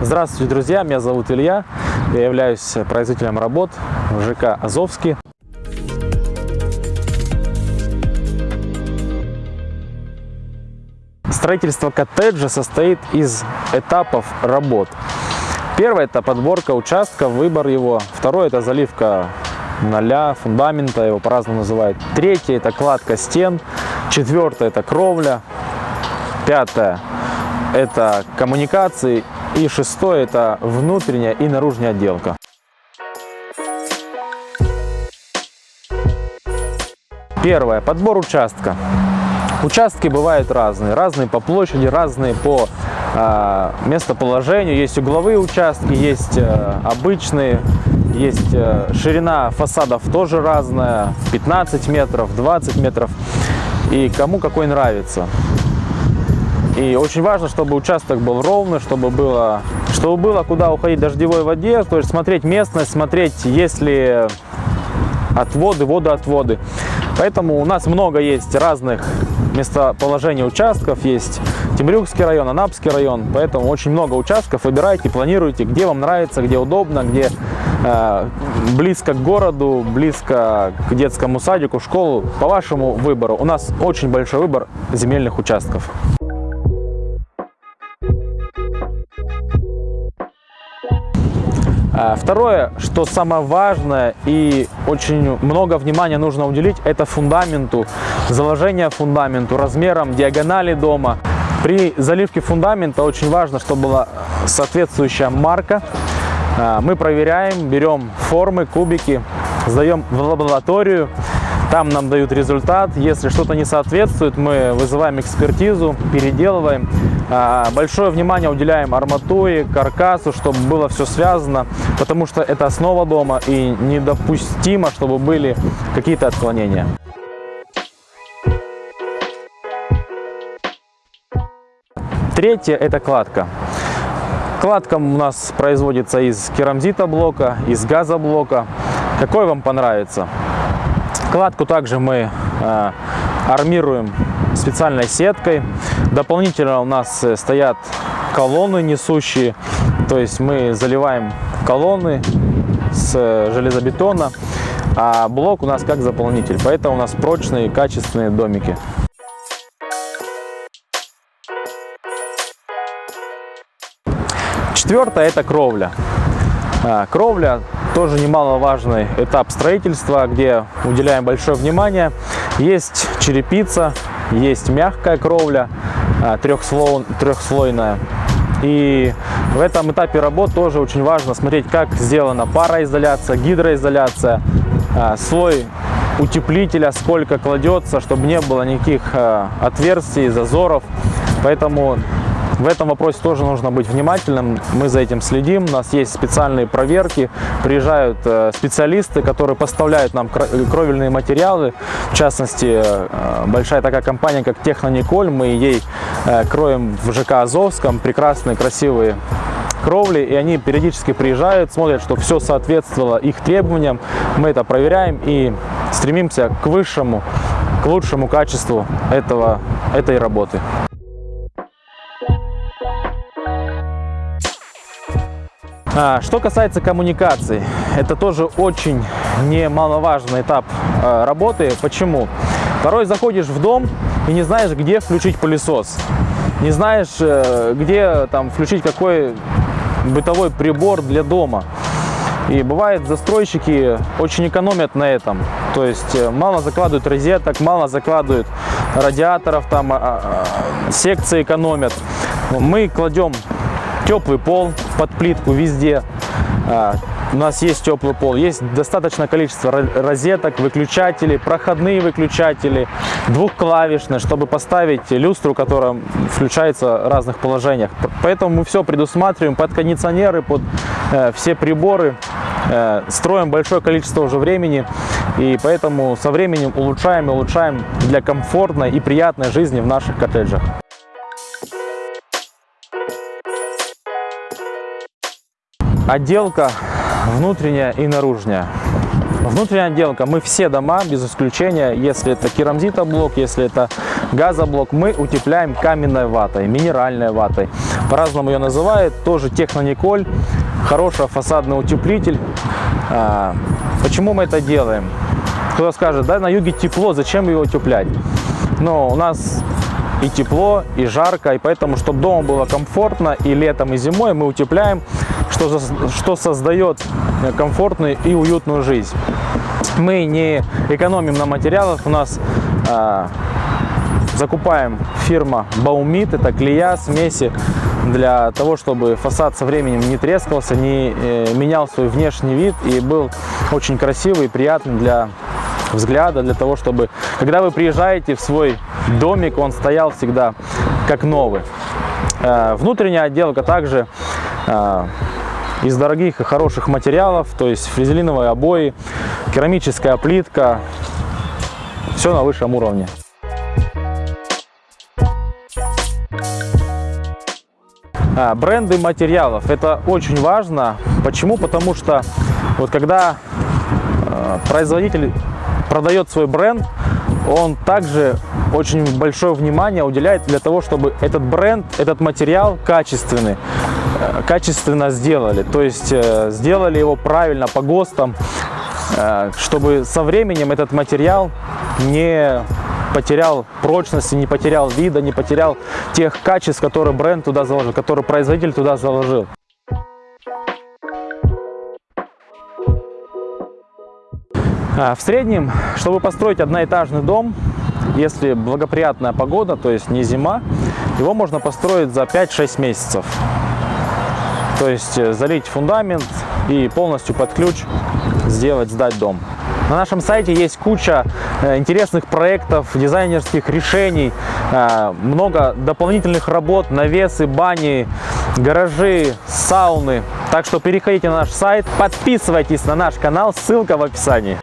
Здравствуйте, друзья! Меня зовут Илья. Я являюсь производителем работ в ЖК «Азовский». Строительство коттеджа состоит из этапов работ. Первый – это подборка участка, выбор его. Второй – это заливка ноля, фундамента, его по-разному называют. Третий – это кладка стен. Четвертое – это кровля. Пятое – это коммуникации. И шестое – это внутренняя и наружная отделка. Первое – подбор участка. Участки бывают разные, разные по площади, разные по э, местоположению. Есть угловые участки, есть э, обычные, есть э, ширина фасадов тоже разная, 15 метров, 20 метров. И кому какой нравится. И очень важно, чтобы участок был ровный, чтобы было, чтобы было куда уходить дождевой воде, то есть смотреть местность, смотреть, есть ли отводы, водоотводы. Поэтому у нас много есть разных местоположений участков. Есть Темрюкский район, Анапский район. Поэтому очень много участков. Выбирайте, планируйте, где вам нравится, где удобно, где э, близко к городу, близко к детскому садику, школу. По вашему выбору. У нас очень большой выбор земельных участков. Второе, что самое важное и очень много внимания нужно уделить, это фундаменту, заложение фундаменту, размером диагонали дома. При заливке фундамента очень важно, чтобы была соответствующая марка. А, мы проверяем, берем формы, кубики, сдаем в лабораторию, там нам дают результат. Если что-то не соответствует, мы вызываем экспертизу, переделываем. А, большое внимание уделяем арматуре, каркасу, чтобы было все связано, потому что это основа дома и недопустимо, чтобы были какие-то отклонения. Третье – это кладка. Кладка у нас производится из керамзита блока, из газоблока. Какой вам понравится? Кладку также мы э, армируем специальной сеткой. Дополнительно у нас э, стоят колонны несущие, то есть мы заливаем колонны с э, железобетона, а блок у нас как заполнитель, поэтому у нас прочные качественные домики. Четвертое – это кровля. Кровля тоже немаловажный этап строительства, где уделяем большое внимание. Есть черепица, есть мягкая кровля, а, трехслой, трехслойная. И в этом этапе работ тоже очень важно смотреть, как сделана пароизоляция, гидроизоляция, а, слой утеплителя, сколько кладется, чтобы не было никаких а, отверстий, зазоров. Поэтому в этом вопросе тоже нужно быть внимательным, мы за этим следим, у нас есть специальные проверки, приезжают э, специалисты, которые поставляют нам кровельные материалы, в частности, э, большая такая компания, как Технониколь, мы ей э, кроем в ЖК Азовском прекрасные, красивые кровли, и они периодически приезжают, смотрят, что все соответствовало их требованиям, мы это проверяем и стремимся к высшему, к лучшему качеству этого, этой работы. Что касается коммуникаций, это тоже очень немаловажный этап а, работы. Почему? Порой заходишь в дом и не знаешь, где включить пылесос. Не знаешь, э, где там включить какой бытовой прибор для дома. И бывает, застройщики очень экономят на этом. То есть э, мало закладывают розеток, мало закладывают радиаторов, там а, секции экономят. Мы кладем теплый пол под плитку везде. А, у нас есть теплый пол, есть достаточное количество розеток, выключателей, проходные выключатели, двухклавишные, чтобы поставить люстру, которая включается в разных положениях. Поэтому мы все предусматриваем под кондиционеры, под э, все приборы, э, строим большое количество уже времени, и поэтому со временем улучшаем и улучшаем для комфортной и приятной жизни в наших коттеджах. Отделка внутренняя и наружная. Внутренняя отделка. Мы все дома, без исключения, если это керамзитоблок, если это газоблок, мы утепляем каменной ватой, минеральной ватой. по-разному ее называют, тоже технониколь, хороший фасадный утеплитель. А, Почему мы это делаем? Кто-то скажет, да, на юге тепло, зачем его утеплять? Но у нас и тепло, и жарко, и поэтому, чтобы дома было комфортно и летом, и зимой, мы утепляем, что, что создает э, комфортную и уютную жизнь. Мы не экономим на материалах, у нас а, закупаем фирма Baumit, это клея, смеси для того, чтобы фасад со временем не трескался, не э, менял свой внешний вид и был очень красивый и приятный для взгляда, для того, чтобы, когда вы приезжаете в свой домик, он стоял всегда как новый. Э, Внутренняя отделка также э, из дорогих и хороших материалов, то есть фрезелиновые обои, керамическая плитка, все на высшем уровне. А, Бренды материалов это очень важно. Почему? Потому что вот когда э, производитель продает свой бренд, он также очень большое внимание уделяет для того, чтобы этот бренд, этот материал качественный, качественно сделали. То есть э, сделали его правильно по ГОСТам, э, чтобы со временем этот материал не потерял прочности, не потерял вида, не потерял тех качеств, которые бренд туда заложил, которые производитель туда заложил. А, В среднем, чтобы построить одноэтажный дом, если благоприятная погода, то есть не зима, его можно построить за 5-6 месяцев. То есть э, залить фундамент и полностью под ключ сделать, сдать дом. На нашем сайте есть куча э, интересных проектов, дизайнерских решений, э, много дополнительных работ, навесы, бани, гаражи, сауны. Так что переходите на наш сайт, подписывайтесь на наш канал, ссылка в описании.